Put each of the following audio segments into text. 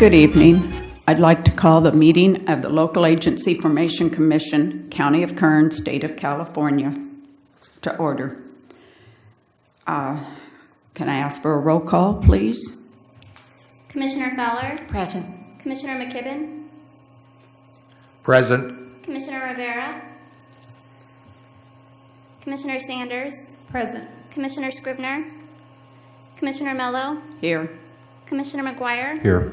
Good evening. I'd like to call the meeting of the Local Agency Formation Commission, County of Kern, State of California, to order. Uh, Can I ask for a roll call, please? Commissioner Fowler, Present. Commissioner McKibben, Present. Commissioner Rivera, Commissioner Sanders, Present. Commissioner Scrivner, Commissioner Mello, Here. Commissioner McGuire, Here.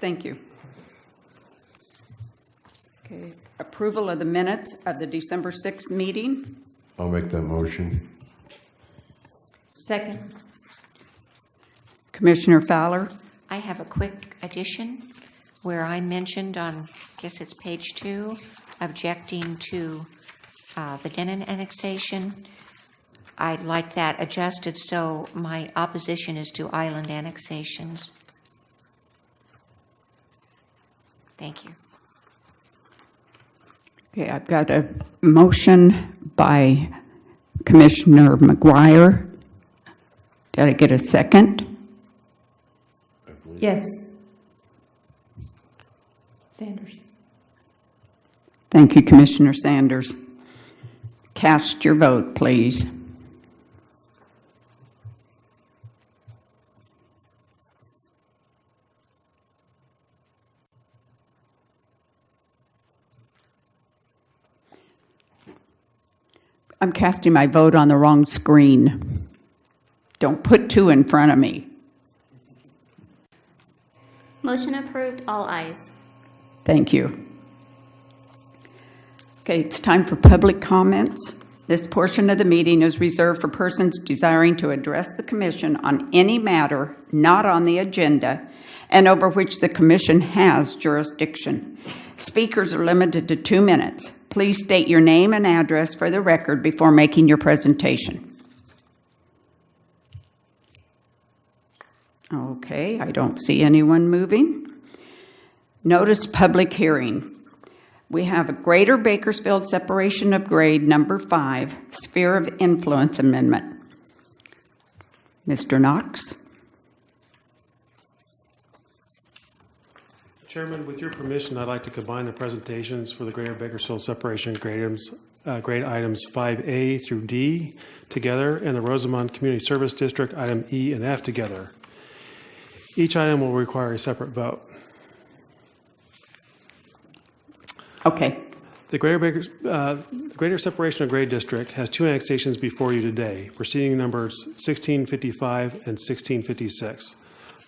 Thank you. Okay, approval of the minutes of the December 6th meeting. I'll make that motion. Second. Commissioner Fowler? I have a quick addition where I mentioned on, I guess it's page two, objecting to uh, the Denon annexation. I'd like that adjusted so my opposition is to island annexations. Thank you. Okay, I've got a motion by Commissioner McGuire. Did I get a second? Yes. Sanders. Thank you, Commissioner Sanders. Cast your vote, please. I'm casting my vote on the wrong screen. Don't put two in front of me. motion approved, all ayes. Thank you. Okay, it's time for public comments. This portion of the meeting is reserved for persons desiring to address the commission on any matter not on the agenda and over which the commission has jurisdiction. Speakers are limited to two minutes. Please state your name and address for the record before making your presentation. Okay, I don't see anyone moving. Notice public hearing. We have a Greater Bakersfield Separation of Grade Number Five Sphere of Influence Amendment. Mr. Knox? Chairman, with your permission, I'd like to combine the presentations for the Greater Bakersfield Separation Grade items, uh, grade items 5A through D together, and the Rosamond Community Service District item E and F together. Each item will require a separate vote. Okay, The Greater uh, Greater Separation of Grade District has two annexations before you today, proceeding numbers 1655 and 1656.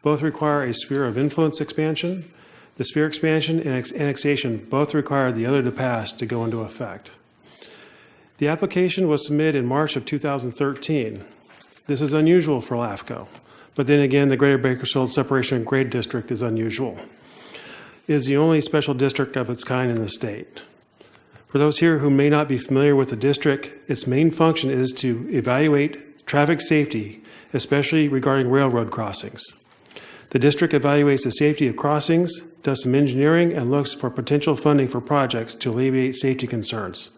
Both require a sphere of influence expansion. The sphere expansion and ex- annexation both require the other to pass to go into effect. The application was submitted in March of 2013. This is unusual for LAFCO, but then again, the Greater Bakersfield Separation of Grade District is unusual is the only special district of its kind in the state. For those here who may not be familiar with the district, its main function is to evaluate traffic safety, especially regarding railroad crossings. The district evaluates the safety of crossings, does some engineering, and looks for potential funding for projects to alleviate safety concerns,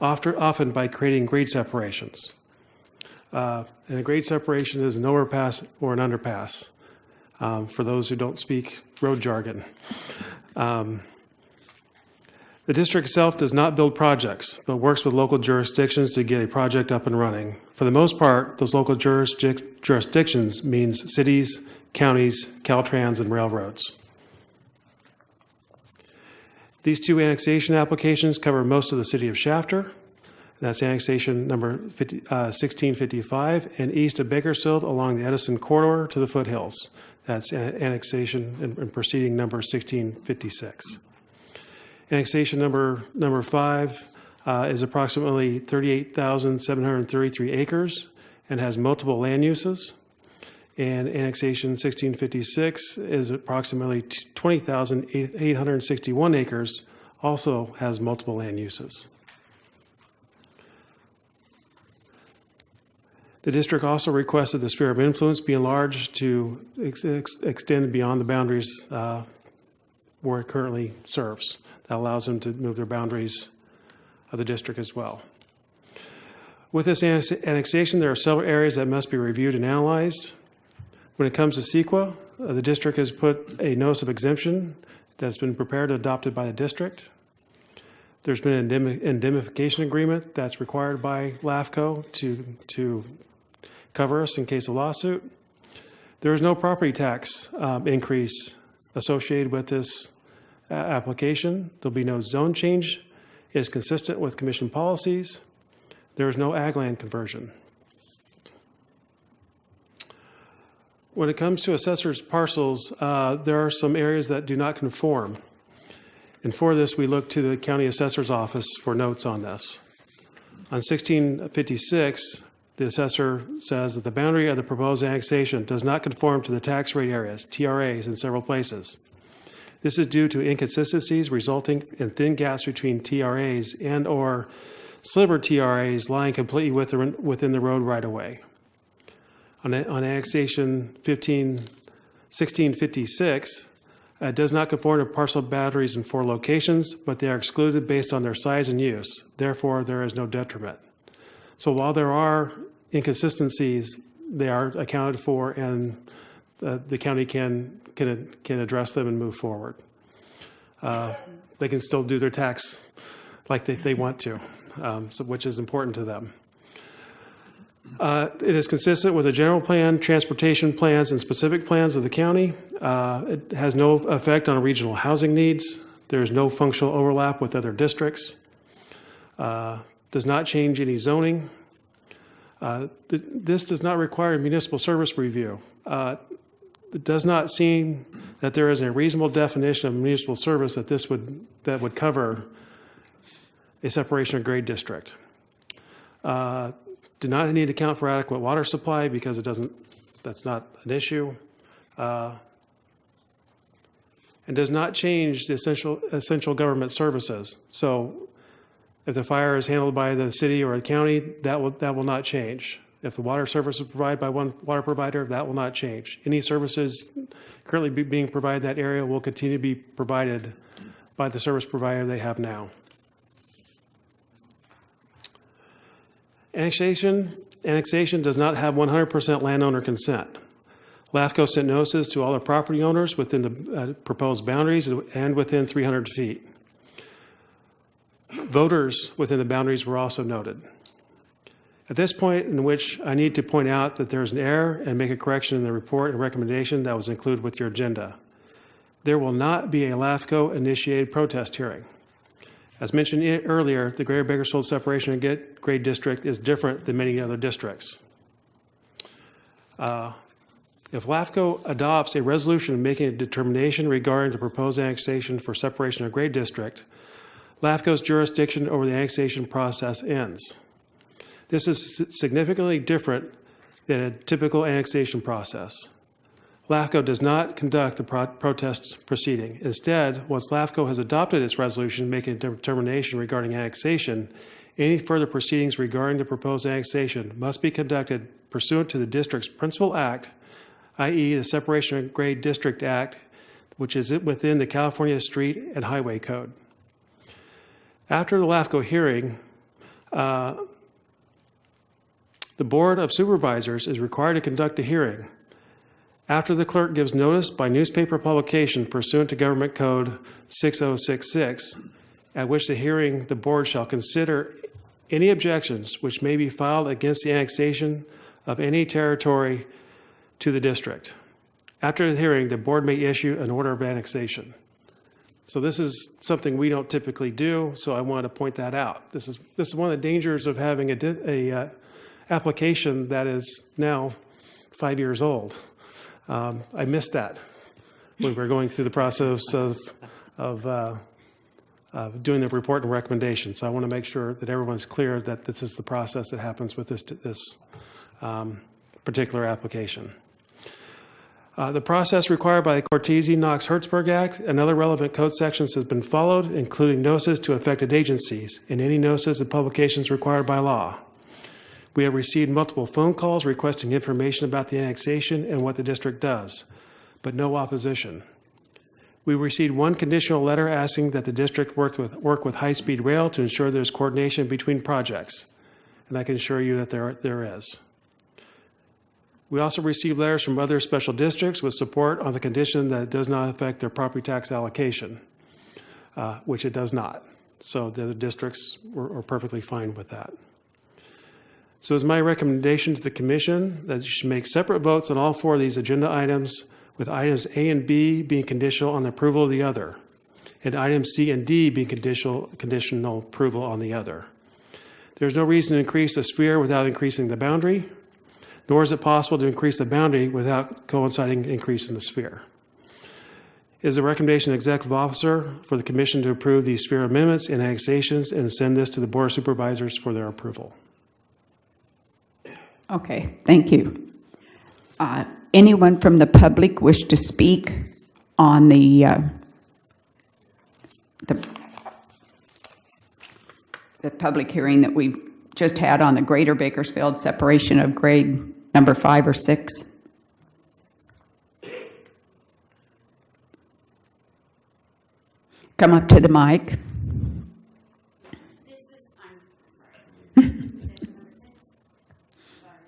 often by creating grade separations. Uh, And a grade separation is an overpass or an underpass um, for those who don't speak road jargon. Um, The district itself does not build projects, but works with local jurisdictions to get a project up and running. For the most part, those local jurisdic- jurisdictions means cities, counties, Caltrans, and railroads. These two annexation applications cover most of the city of Shafter. That's annexation number 50, uh, 1655 and east of Bakersfield along the Edison corridor to the foothills. That's annexation and proceeding number 1656. Annexation number, number five uh, is approximately 38,733 acres and has multiple land uses. And annexation 1656 is approximately 20,861 acres, also has multiple land uses. The district also requested the sphere of influence be enlarged to ex- ex- extend beyond the boundaries uh, where it currently serves. That allows them to move their boundaries of the district as well. With this annexation, there are several areas that must be reviewed and analyzed. When it comes to CEQA, uh, the district has put a notice of exemption that's been prepared and adopted by the district. There's been an indemnification agreement that's required by LAFCO to, to cover us in case of lawsuit. There is no property tax um, increase associated with this uh, application. There'll be no zone change. It is consistent with commission policies. There is no ag land conversion. When it comes to assessors parcels, uh, there are some areas that do not conform. And for this, we look to the county assessor's office for notes on this. On 1656, the assessor says that the boundary of the proposed annexation does not conform to the tax rate areas, TRAs, in several places. This is due to inconsistencies resulting in thin gaps between TRAs and/or sliver TRAs lying completely within the road right-of-way. On on annexation 15, 1656, uh, does not conform to parcel boundaries in four locations, but they are excluded based on their size and use. Therefore, there is no detriment. So while there are inconsistencies, they are accounted for, and uh, the county can, can, can address them and move forward. Uh, They can still do their tax like they, they want to, um, so, which is important to them. Uh, It is consistent with the general plan, transportation plans, and specific plans of the county. Uh, It has no effect on regional housing needs. There is no functional overlap with other districts. Uh, Does not change any zoning. Uh, th- This does not require municipal service review. Uh, It does not seem that there is a reasonable definition of municipal service that this would, that would cover a separation of grade district. Uh, Do not need to account for adequate water supply because it doesn't, that's not an issue. Uh, And does not change the essential, essential government services. So if the fire is handled by the city or the county, that will, that will not change. If the water service is provided by one water provider, that will not change. Any services currently be- being provided in that area will continue to be provided by the service provider they have now. Annexation, annexation does not have 100% landowner consent. LAFCO sent notices to all the property owners within the uh, proposed boundaries and within 300 feet. Voters within the boundaries were also noted. At this point in which I need to point out that there is an error and make a correction in the report and recommendation that was included with your agenda. There will not be a LAFCO-initiated protest hearing. As mentioned earlier, the Greater Bakersfield Separation and Grade District is different than many other districts. Uh, If LAFCO adopts a resolution making a determination regarding the proposed annexation for separation of grade district, LAFCO's jurisdiction over the annexation process ends. This is significantly different than a typical annexation process. LAFCO does not conduct the pro- protest proceeding. Instead, once LAFCO has adopted its resolution making a determination regarding annexation, any further proceedings regarding the proposed annexation must be conducted pursuant to the district's principal act, i.e. the Separation of Grade District Act, which is within the California Street and Highway Code. After the LAFCO hearing, uh, the Board of Supervisors is required to conduct a hearing. After the clerk gives notice by newspaper publication pursuant to Government Code 6066, at which the hearing, the board shall consider any objections which may be filed against the annexation of any territory to the district. After the hearing, the board may issue an order of annexation. So this is something we don't typically do, so I wanted to point that out. This is, this is one of the dangers of having a, a uh, application that is now five years old. Um, I missed that when we were going through the process of, of, uh, doing the report and recommendation. So I want to make sure that everyone's clear that this is the process that happens with this, this um, particular application. Uh, The process required by the Cortese-Knox-Hertzberg Act and other relevant code sections has been followed, including notices to affected agencies and any notices and publications required by law. We have received multiple phone calls requesting information about the annexation and what the district does, but no opposition. We received one conditional letter asking that the district work with, work with high-speed rail to ensure there's coordination between projects, and I can assure you that there, there is. We also received letters from other special districts with support on the condition that it does not affect their property tax allocation, uh, which it does not. So the other districts were, were perfectly fine with that. So it's my recommendation to the commission that you should make separate votes on all four of these agenda items, with items A and B being conditional on the approval of the other, and items C and D being conditional, conditional approval on the other. There's no reason to increase the sphere without increasing the boundary, nor is it possible to increase the boundary without coinciding increase in the sphere. Is the recommendation of the executive officer for the commission to approve these sphere amendments and annexations and send this to the board of supervisors for their approval. Okay, thank you. Uh, Anyone from the public wish to speak on the, uh, the, the public hearing that we've just had on the Greater Bakersfield separation of grade number five or six? Come up to the mic. This is I'm sorry. Sorry.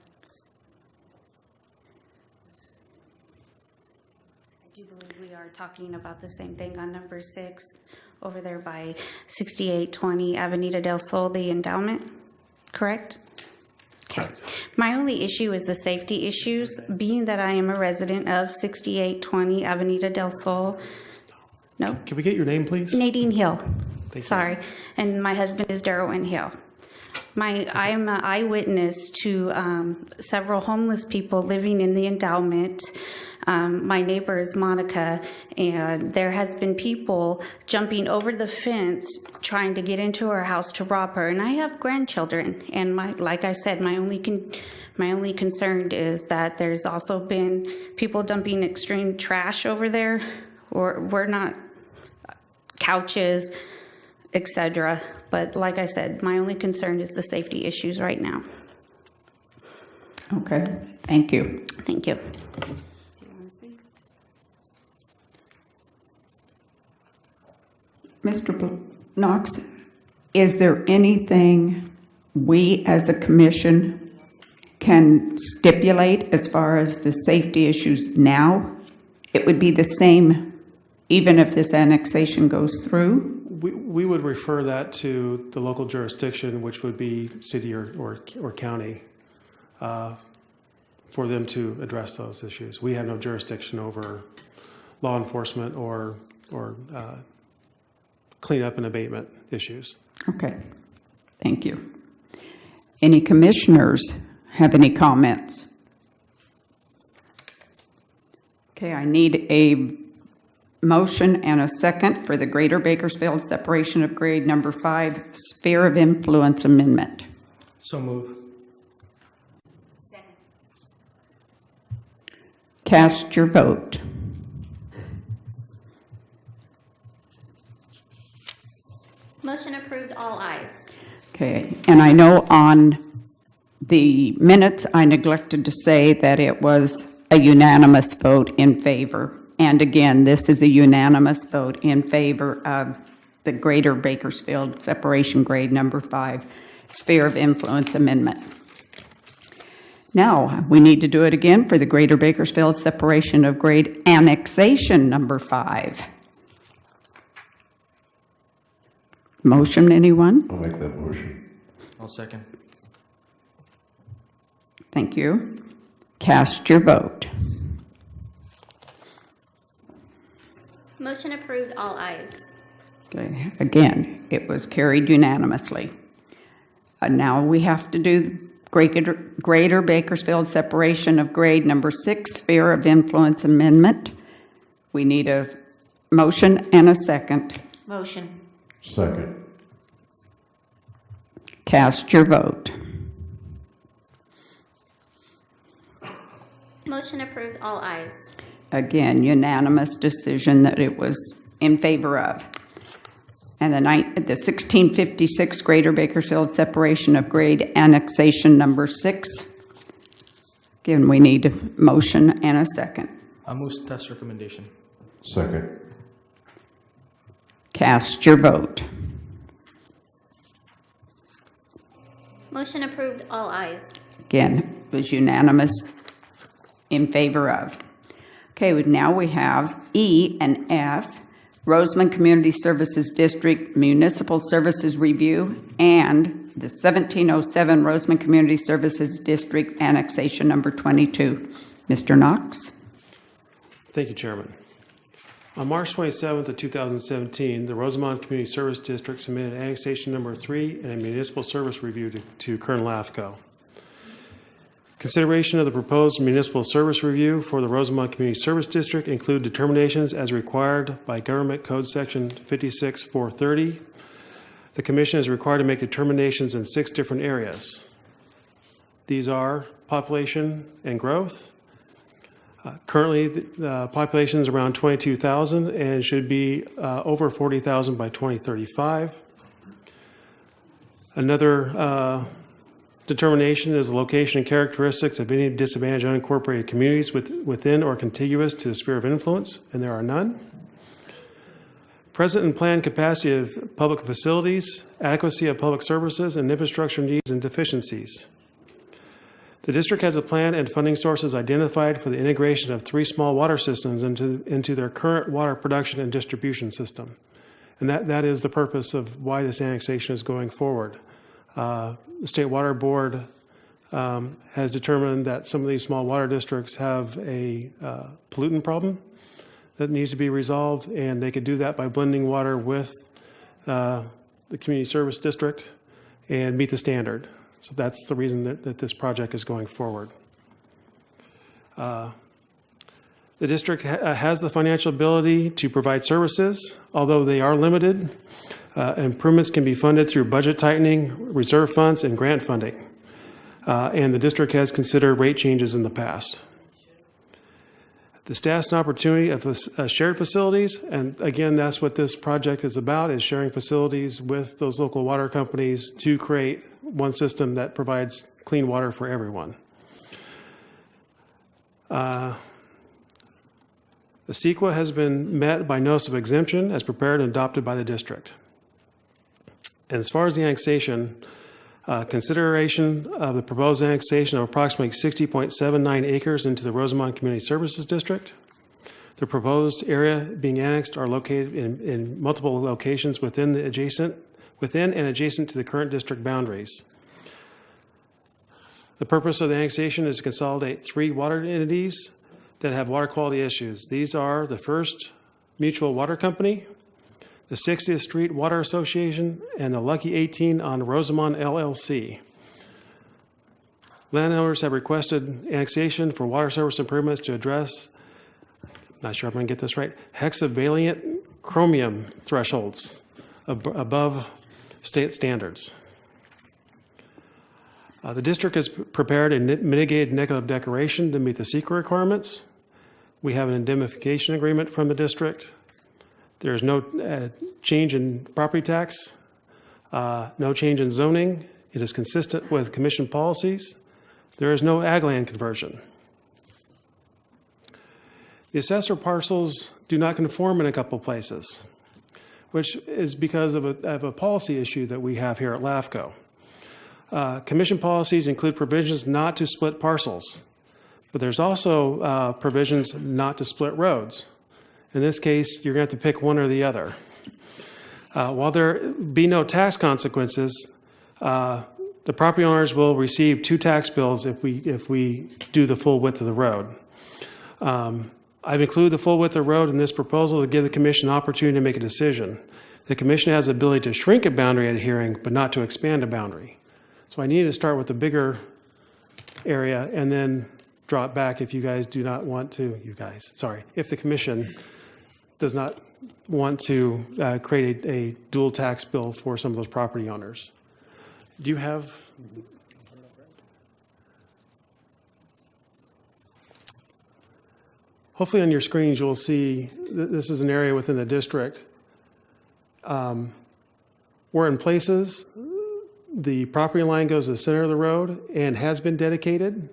I do believe we are talking about the same thing on number six, over there by 6820 Avenida del Sol, the endowment, correct? Okay. My only issue is the safety issues, being that I am a resident of 6820 Avenida del Sol. No? Can we get your name, please? Nadine Hill. you. Sorry. And my husband is Darrell Hill. My, I am an eyewitness to um, several homeless people living in the endowment. Um, my neighbor is Monica, and there has been people jumping over the fence trying to get into her house to rob her. And I have grandchildren, and my, like I said, my only con- my only concern is that there's also been people dumping extreme trash over there, or we're not couches, etc. But like I said, my only concern is the safety issues right now. Okay, thank you. Thank you. Mr. Knox, is there anything we as a commission can stipulate as far as the safety issues now? It would be the same even if this annexation goes through? We, we would refer that to the local jurisdiction, which would be city or, or, or county, uh, for them to address those issues. We have no jurisdiction over law enforcement or, or uh, cleanup and abatement issues. Okay, thank you. Any commissioners have any comments? Okay, I need a motion and a second for the Greater Bakersfield Separation of Grade Number Five Sphere of Influence Amendment. So move. Second. Cast your vote. Motion approved, all ayes. Okay, and I know on the minutes, I neglected to say that it was a unanimous vote in favor. And again, this is a unanimous vote in favor of the Greater Bakersfield Separation Grade Number Five Sphere of Influence Amendment. Now, we need to do it again for the Greater Bakersfield Separation of Grade Annexation Number Five. Motion, anyone? I'll make that motion. I'll second. Thank you. Cast your vote. Motion approved, all ayes. Okay, again, it was carried unanimously. Uh, Now we have to do Greater Greater Bakersfield Separation of Grade Number Six Sphere of Influence Amendment. We need a motion and a second. Motion. Second. Cast your vote. Motion approved, all ayes. Again, unanimous decision that it was in favor of. And the nine, the 1656 Greater Bakersfield Separation of Grade Annexation Number Six. Again, we need a motion and a second. I move staff's recommendation. Second. Cast your vote. Motion approved, all ayes. Again, it was unanimous in favor of. Okay, now we have E and F, Rosamond Community Services District Municipal Services Review, and the 1707 Rosamond Community Services District Annexation Number 22. Mr. Knox? Thank you, Chairman. On March 27th of 2017, the Rosamond Community Service District submitted annexation number three and a municipal service review to- to Kern LAFCO. Consideration of the proposed municipal service review for the Rosamond Community Service District include determinations as required by Government Code Section 56430. The commission is required to make determinations in six different areas. These are population and growth, Currently, the population is around 22,000 and should be uh, over 40,000 by 2035. Another uh, determination is the location and characteristics of any disadvantaged unincorporated communities with- within or contiguous to the sphere of influence, and there are none. Present and planned capacity of public facilities, adequacy of public services, and infrastructure needs and deficiencies. The district has a plan and funding sources identified for the integration of three small water systems into, into their current water production and distribution system. And that, that is the purpose of why this annexation is going forward. Uh, The State Water Board um, has determined that some of these small water districts have a uh, pollutant problem that needs to be resolved, and they could do that by blending water with uh, the community service district and meet the standard. So that's the reason that, that this project is going forward. Uh, The district ha- uh, has the financial ability to provide services, although they are limited. Uh, Improvements can be funded through budget tightening, reserve funds, and grant funding. Uh, And the district has considered rate changes in the past. The status and opportunity of uh, shared facilities, and again, that's what this project is about, is sharing facilities with those local water companies to create one system that provides clean water for everyone. Uh, The CEQA has been met by notice of exemption as prepared and adopted by the district. And as far as the annexation, uh, consideration of the proposed annexation of approximately 60.79 acres into the Rosamond Community Services District. The proposed area being annexed are located in, in multiple locations within the adjacent, within and adjacent to the current district boundaries. The purpose of the annexation is to consolidate three water entities that have water quality issues. These are the First Mutual Water Company, the 60th Street Water Association, and the Lucky 18 on Rosamond LLC. Landowners have requested annexation for water service improvements to address, not sure if I'm going to get this right, hexavalent chromium thresholds ab- above state standards. Uh, The district has prepared a mitigated negative declaration to meet the CEQA requirements. We have an indemnification agreement from the district. There is no uh, change in property tax, uh, no change in zoning. It is consistent with commission policies. There is no ag land conversion. The assessor parcels do not conform in a couple places, which is because of a, of a policy issue that we have here at LAFCO. Uh, Commission policies include provisions not to split parcels, but there's also uh, provisions not to split roads. In this case, you're going to have to pick one or the other. Uh, While there be no tax consequences, uh, the property owners will receive two tax bills if we, if we do the full width of the road. Um, I've included the full width of road in this proposal to give the commission an opportunity to make a decision. The commission has the ability to shrink a boundary at a hearing, but not to expand a boundary. So I need to start with the bigger area and then drop back if you guys do not want to, you guys, sorry, if the commission does not want to uh, create a, a dual tax bill for some of those property owners. Do you have? Hopefully on your screens, you'll see, th- this is an area within the district. Um, Where in places, the property line goes to the center of the road and has been dedicated.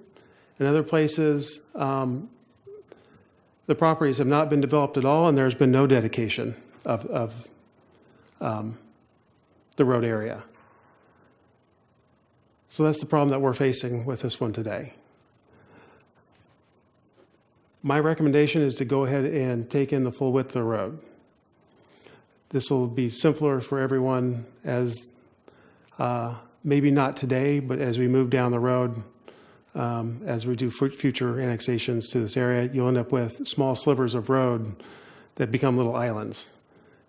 In other places, um, the properties have not been developed at all, and there's been no dedication of, of um, the road area. So that's the problem that we're facing with this one today. My recommendation is to go ahead and take in the full width of the road. This will be simpler for everyone as, uh, maybe not today, but as we move down the road, um, as we do future annexations to this area, you'll end up with small slivers of road that become little islands.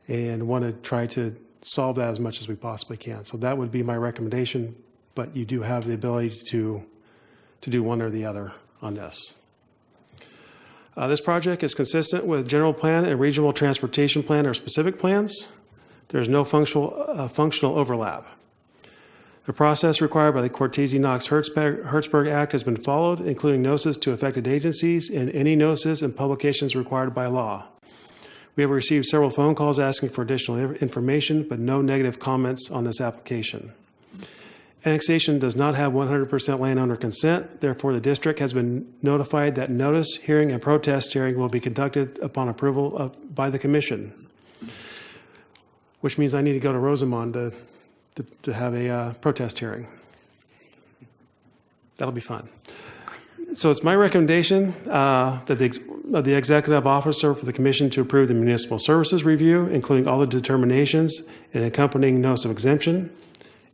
And want to try to solve that as much as we possibly can. So that would be my recommendation, but you do have the ability to, to do one or the other on this. Uh, This project is consistent with general plan and regional transportation plan or specific plans. There's no functional, uh, functional overlap. The process required by the Cortese-Knox-Hertzberg Act has been followed, including notices to affected agencies and any notices and publications required by law. We have received several phone calls asking for additional information, but no negative comments on this application. Annexation does not have 100% landowner consent. Therefore, the district has been notified that notice, hearing, and protest hearing will be conducted upon approval of, by the commission. Which means I need to go to Rosamond to, to, to have a uh, protest hearing. That'll be fun. So it's my recommendation uh, that the, of the executive officer for the commission to approve the municipal services review, including all the determinations and accompanying notice of exemption.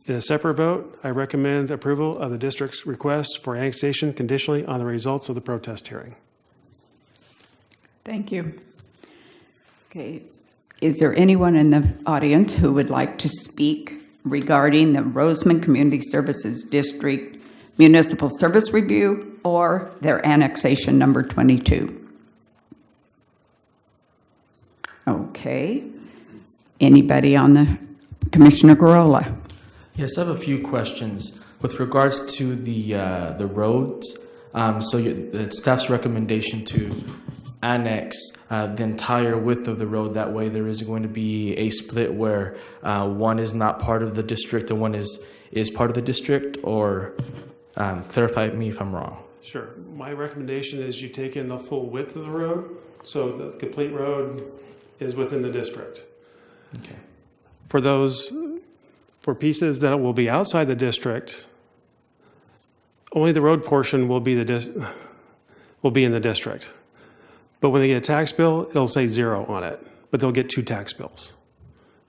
In a separate vote, I recommend approval of the district's request for annexation conditionally on the results of the protest hearing. Thank you. Okay, is there anyone in the audience who would like to speak regarding the Rosamond Community Services District Municipal Service Review or their annexation number 22? Okay. Anybody on the, Commissioner Gurrola? Yes, I have a few questions with regards to the uh, the roads. Um, so your, the staff's recommendation to annex uh, the entire width of the road. That way, there is going to be a split where uh, one is not part of the district and one is is part of the district. Or um, clarify me if I'm wrong. Sure. My recommendation is you take in the full width of the road, so the complete road is within the district. Okay. For those, for pieces that will be outside the district, only the road portion will be the, will be in the district. But when they get a tax bill, it'll say zero on it, but they'll get two tax bills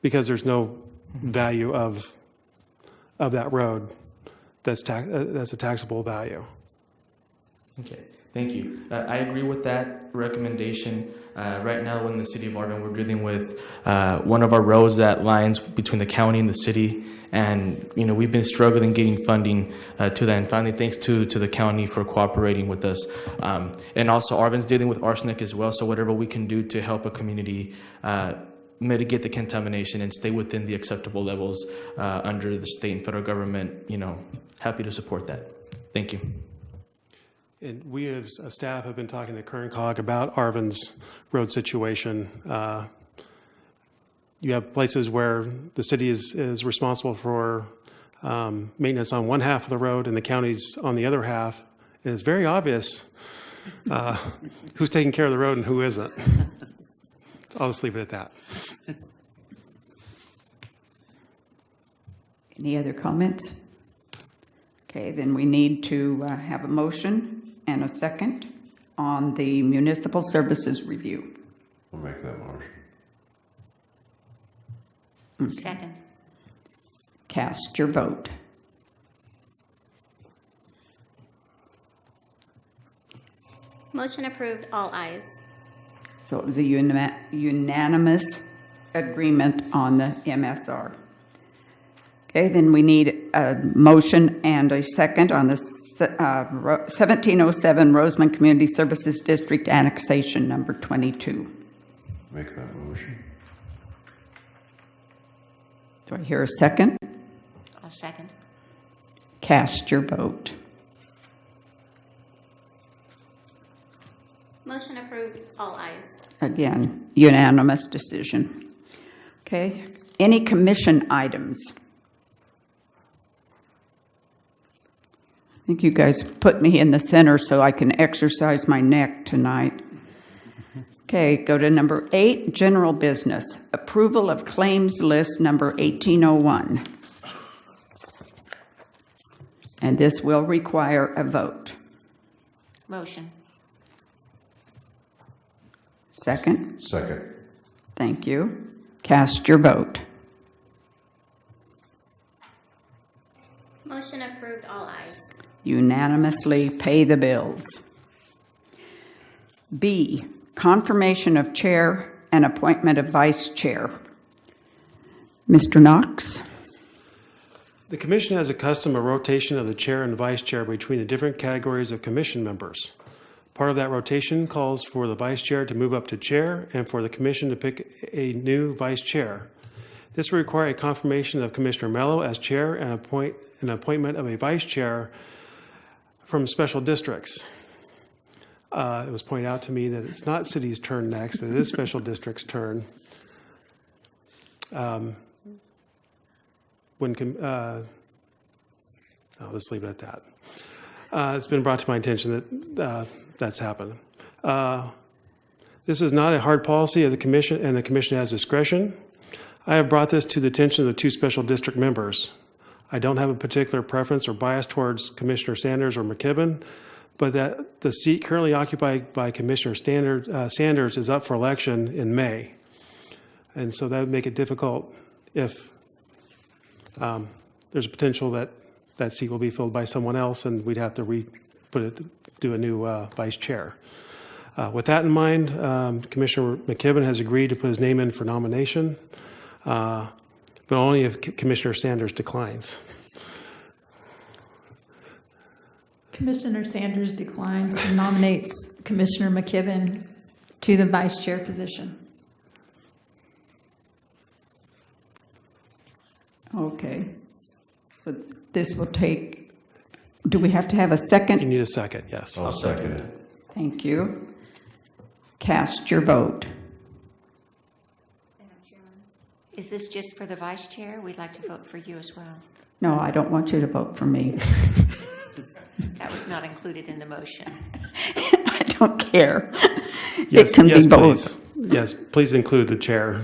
because there's no value of, of that road that's tax, uh, that's a taxable value. Okay, thank you. Uh, I agree with that recommendation. Uh, right now, in the city of Arvin, we're dealing with uh, one of our roads that lines between the county and the city, and you know we've been struggling getting funding uh, to that. And finally, thanks to to the county for cooperating with us. Um, and also, Arvin's dealing with arsenic as well. So whatever we can do to help a community. Uh, mitigate the contamination and stay within the acceptable levels uh, under the state and federal government, you know, happy to support that. Thank you. And we as a staff have been talking to Kern COG about Arvin's road situation. Uh, You have places where the city is, is responsible for um, maintenance on one half of the road and the county's on the other half. And it's very obvious uh, who's taking care of the road and who isn't. I'll just leave it at that. Any other comments? Okay, then we need to uh, have a motion and a second on the municipal services review. I'll make that motion. Second. Cast your vote. Motion approved, all ayes. So it was a unima- unanimous agreement on the MSR. Okay, then we need a motion and a second on the uh, 1707 Rosamond Community Services District annexation number 22. Make that motion. Do I hear a second? I'll second. Cast your vote. Motion approved, all ayes. Again, unanimous decision. Okay, any commission items? I think you guys put me in the center so I can exercise my neck tonight. Okay, go to number eight, general business. Approval of claims list number 1801. And this will require a vote. Motion. Second? Second. Thank you. Cast your vote. Motion approved, all ayes. Unanimously pay the bills. B, confirmation of chair and appointment of vice chair. Mr. Knox? The commission has a custom of rotation of the chair and vice chair between the different categories of commission members. Part of that rotation calls for the vice chair to move up to chair and for the commission to pick a new vice chair. This will require a confirmation of Commissioner Mello as chair and appoint, an appointment of a vice chair from special districts. Uh, It was pointed out to me that it's not city's turn next, that it is special district's turn. Um, When, uh, oh, let's leave it at that. Uh, It's been brought to my attention that uh, that's happened. Uh, This is not a hard policy of the commission, and the commission has discretion. I have brought this to the attention of the two special district members. I don't have a particular preference or bias towards Commissioner Sanders or McKibben, but that the seat currently occupied by Commissioner Standard- uh, Sanders is up for election in May. And so that would make it difficult if um, there's a potential that that seat will be filled by someone else, and we'd have to re, put it, do a new uh, vice chair. Uh, With that in mind, um, Commissioner McKibben has agreed to put his name in for nomination, uh, but only if C- Commissioner Sanders declines. Commissioner Sanders declines and nominates Commissioner McKibben to the vice chair position. Okay. So this will take, do we have to have a second? You need a second, yes. I'll second it. Thank you. Cast your vote. Is this just for the vice chair? We'd like to vote for you as well. No, I don't want you to vote for me. That was not included in the motion. I don't care. Yes, It can yes, be both. please. Yes, please include the chair,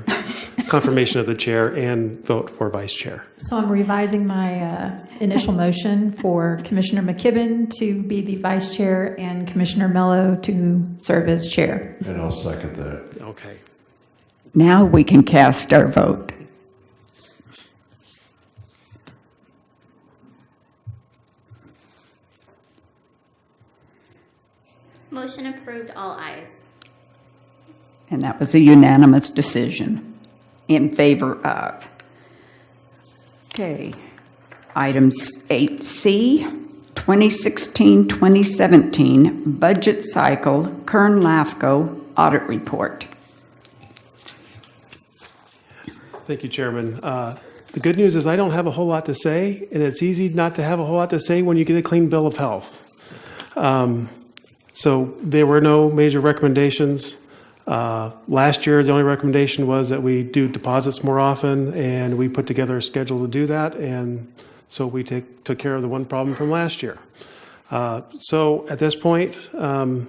confirmation of the chair, and vote for vice chair. So I'm revising my uh, initial motion for Commissioner McKibben to be the vice chair and Commissioner Mello to serve as chair. And I'll second that. Okay. Now we can cast our vote. Motion approved, all ayes. And that was a unanimous decision in favor of. Okay. Items 8C, 2016-2017 Budget Cycle, Kern Lafco Audit Report. Thank you, Chairman. Uh, The good news is I don't have a whole lot to say, and it's easy not to have a whole lot to say when you get a clean bill of health. Um, So there were no major recommendations. Uh, Last year, the only recommendation was that we do deposits more often, and we put together a schedule to do that, and so we take- took care of the one problem from last year. Uh, So at this point, um,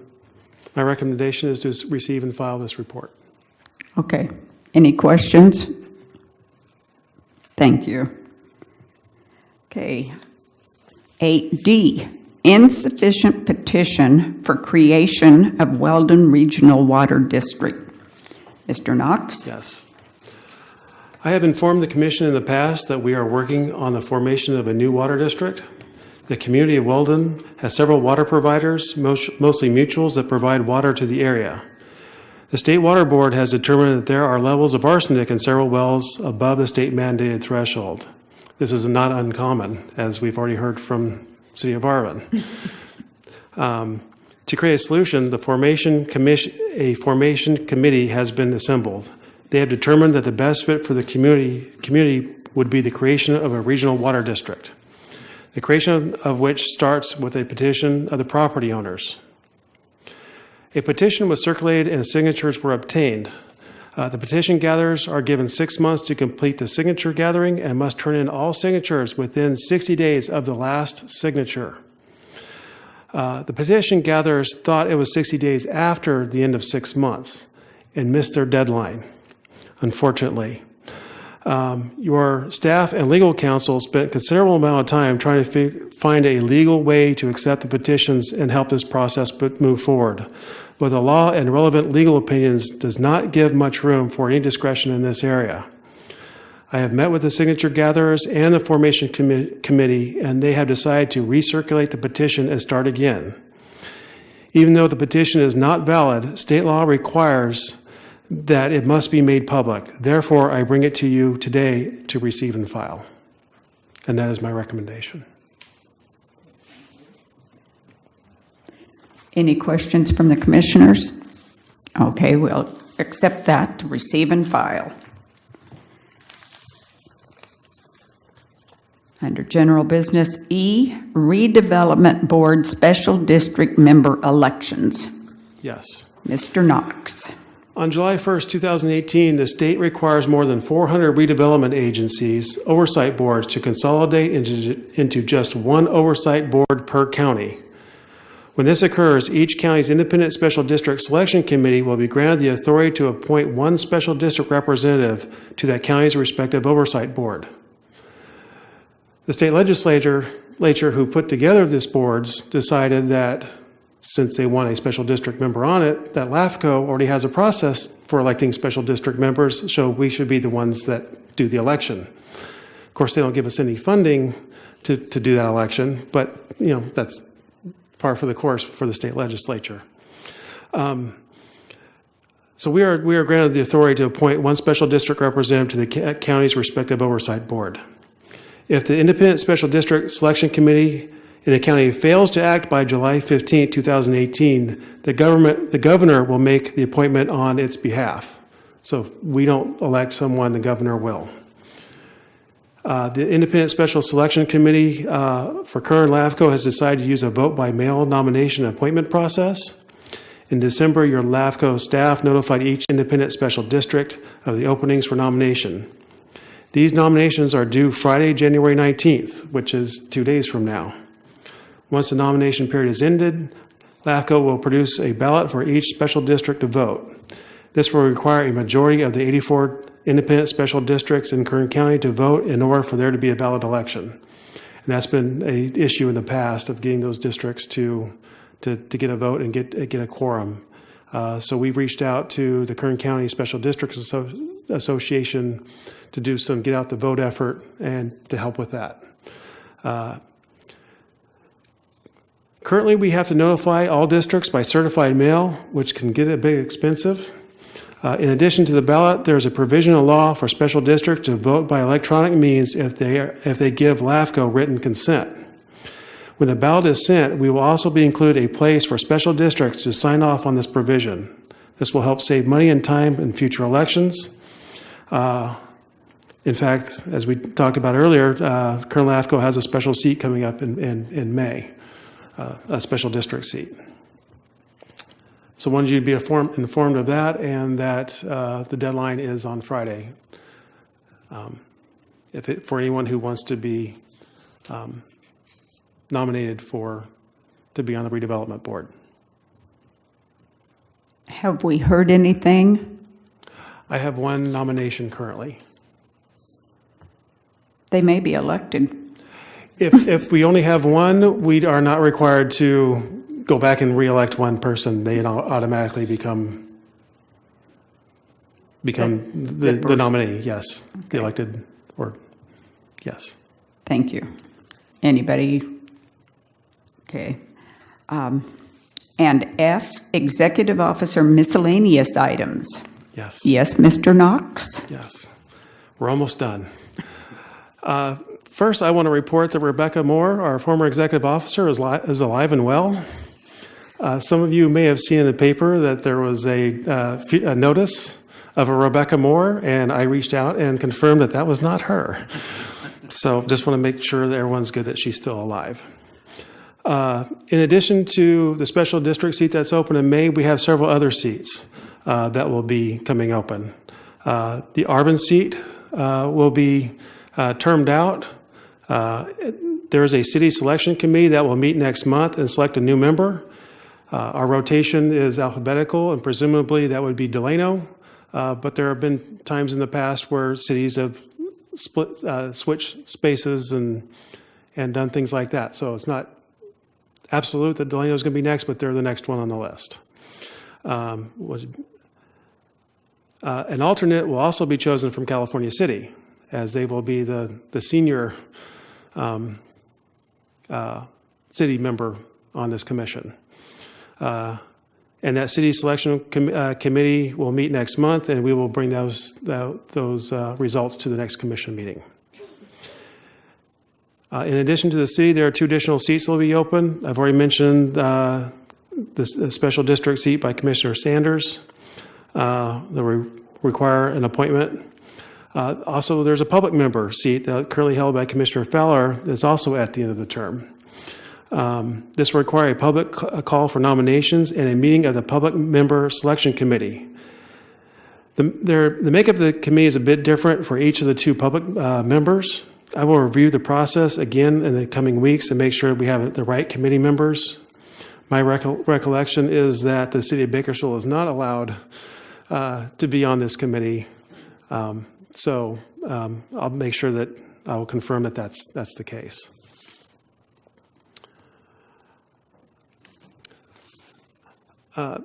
my recommendation is to receive and file this report. Okay. Any questions? Thank you. Okay. 8D, insufficient petition for creation of Weldon Regional Water District. Mr. Knox? Yes. I have informed the commission in the past that we are working on the formation of a new water district. The community of Weldon has several water providers, most- mostly mutuals, that provide water to the area. The State Water Board has determined that there are levels of arsenic in several wells above the state mandated threshold. This is not uncommon, as we've already heard from City of Arvin. Um, To create a solution, the formation commission, a formation committee has been assembled. They have determined that the best fit for the community, community would be the creation of a regional water district. The creation of which starts with a petition of the property owners. A petition was circulated and signatures were obtained. Uh, The petition gatherers are given six months to complete the signature gathering and must turn in all signatures within 60 days of the last signature. Uh, The petition gatherers thought it was 60 days after the end of six months and missed their deadline, unfortunately. Um, Your staff and legal counsel spent considerable amount of time trying to fi- find a legal way to accept the petitions and help this process move forward. But the law and relevant legal opinions does not give much room for any discretion in this area. I have met with the signature gatherers and the formation commi- committee, and they have decided to recirculate the petition and start again. Even though the petition is not valid, state law requires that it must be made public. Therefore, I bring it to you today to receive and file. And that is my recommendation. Any questions from the commissioners? Okay, we'll accept that to receive and file. Under general business E, redevelopment board special district member elections. Yes. Mr. Knox. On July 1st, 2018, the state requires more than 400 redevelopment agencies, oversight boards, to consolidate into, into just one oversight board per county. When this occurs, each county's independent special district selection committee will be granted the authority to appoint one special district representative to that county's respective oversight board. The state legislature, legislature who put together these boards decided that since they want a special district member on it, that LAFCO already has a process for electing special district members, so we should be the ones that do the election. Of course, they don't give us any funding to, to do that election, but, you know, that's par for the course for the state legislature. Um, So we are, we are granted the authority to appoint one special district representative to the county's respective oversight board. If the independent special district selection committee in the county fails to act by July 15, 2018, the government, the governor will make the appointment on its behalf. So if we don't elect someone, the governor will. Uh, The Independent Special Selection Committee uh, for Kern LAFCO has decided to use a vote by mail nomination appointment process. In December, your LAFCO staff notified each independent special district of the openings for nomination. These nominations are due Friday, January 19th, which is two days from now. Once the nomination period is ended, LAFCO will produce a ballot for each special district to vote. This will require a majority of the 84 independent special districts in Kern County to vote in order for there to be a ballot election. And that's been a issue in the past of getting those districts to, to, to get a vote and get, get a quorum. Uh, So we've reached out to the Kern County Special Districts Asso- Association to do some get out the vote effort and to help with that. Uh, Currently, we have to notify all districts by certified mail, which can get a bit expensive. Uh, In addition to the ballot, there's a provisional law for special districts to vote by electronic means if they, are- if they give LAFCO written consent. When the ballot is sent, we will also be include a place for special districts to sign off on this provision. This will help save money and time in future elections. Uh, In fact, as we talked about earlier, uh, Kern LAFCO has a special seat coming up in, in, in May, uh, a special district seat. So wanted you to be informed, informed of that and that uh, the deadline is on Friday. Um, If it, for anyone who wants to be um, nominated for, to be on the redevelopment board. Have we heard anything? I have one nomination currently. They may be elected. If, if we only have one, we are not required to go back and reelect one person. They automatically become, become the, the nominee, yes, the elected, or, yes. Thank you. Anybody? Okay. Um, And F, Executive Officer miscellaneous items. Yes. Yes, Mr. Knox? Yes. We're almost done. Uh, First, I want to report that Rebecca Moore, our former executive officer, is is alive and well. Uh, Some of you may have seen in the paper that there was a uh, a notice of a Rebecca Moore, and I reached out and confirmed that that was not her. So just want to make sure that everyone's good that she's still alive. Uh, In addition to the special district seat that's open in May, we have several other seats uh, that will be coming open. Uh, The Arvin seat uh, will be termed out. Uh, There is a city selection committee that will meet next month and select a new member. Uh, Our rotation is alphabetical, and presumably that would be Delano. Uh, But there have been times in the past where cities have split, uh, switched spaces and, and done things like that. So it's not absolute that Delano is going to be next, but they're the next one on the list. Um, was- uh, An alternate will also be chosen from California City, as they will be the, the senior um, uh, city member on this commission. Uh, And that city selection com- uh, committee will meet next month, and we will bring those, tho- those uh, results to the next commission meeting. Uh, In addition to the city, there are two additional seats that will be open. I've already mentioned uh, this uh, special district seat by Commissioner Sanders uh, that will require an appointment. Uh, Also, there's a public member seat that currently held by Commissioner Fowler that's also at the end of the term. Um, This will require a public call for nominations and a meeting of the Public Member Selection Committee. The the makeup of the committee is a bit different for each of the two public uh, members. I will review the process again in the coming weeks and make sure we have the right committee members. My recol- recollection is that the city of Bakersfield is not allowed uh, to be on this committee. Um, So um, I'll make sure that, I will confirm that that's, that's the case. Uh,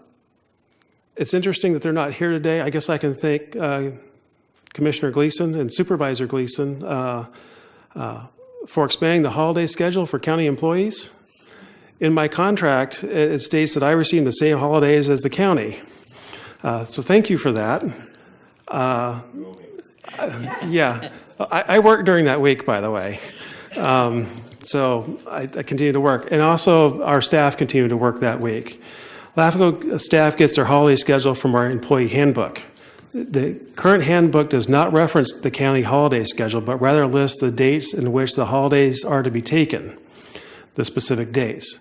It's interesting that they're not here today. I guess I can thank uh, Commissioner Gleason and Supervisor Gleason uh, uh, for expanding the holiday schedule for county employees. In my contract, it states that I receive the same holidays as the county. Uh, So thank you for that. Yeah, I, I work during that week, by the way. Um, So I, I continue to work. And also, our staff continue to work that week. LAFCO staff gets their holiday schedule from our employee handbook. The current handbook does not reference the county holiday schedule, but rather lists the dates in which the holidays are to be taken, the specific dates.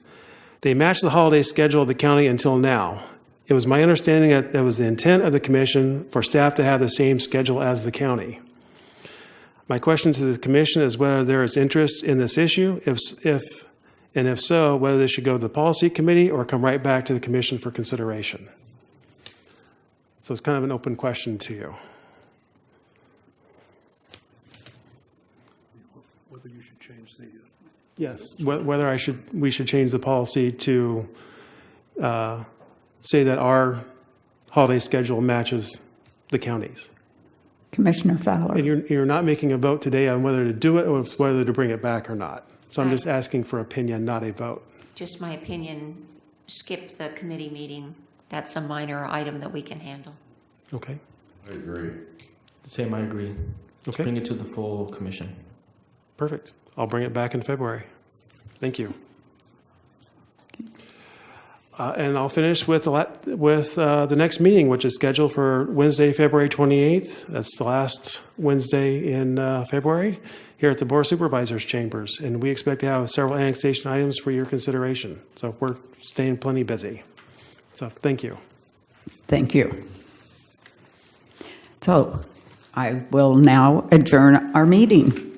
They match the holiday schedule of the county until now. It was my understanding that that was the intent of the commission for staff to have the same schedule as the county. My question to the commission is whether there is interest in this issue, if, if, and if so, whether this should go to the policy committee or come right back to the commission for consideration. So it's kind of an open question to you. whether you should change the, uh, Yes, wh- whether I should, we should change the policy to uh, say that our holiday schedule matches the county's. Commissioner Fowler. And you're, you're not making a vote today on whether to do it or whether to bring it back or not. So I'm just asking for opinion, not a vote. Just my opinion, skip the committee meeting. That's a minor item that we can handle. Okay, I agree. Same, I agree. Let's Okay. bring it to the full commission. perfect. I'll bring it back in February. Thank you. Uh, And I'll finish with, the with uh, the next meeting, which is scheduled for Wednesday, February 28th. That's the last Wednesday in uh, February here at the Board of Supervisors Chambers. And we expect to have several annexation items for your consideration. So we're staying plenty busy. So thank you. Thank you. So I will now adjourn our meeting.